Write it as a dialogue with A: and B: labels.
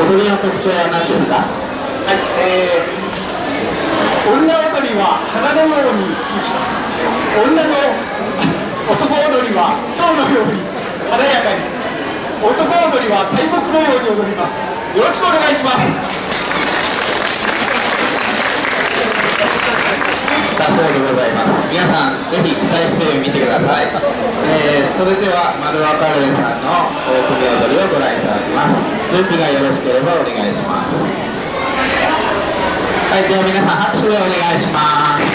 A: 踊りの特徴は何ですか？
B: はい、えー、女踊りは花のように美しく女の男踊りは蝶のように華やかに。男踊りは大木のように踊ります。よろしくお願いします
A: 皆さんぜひ期待してみてください、えー、それでは丸若レンさんの組踊りをご覧いただきます。準備がよろしければお願いします。はいでは皆さん拍手でお願いします。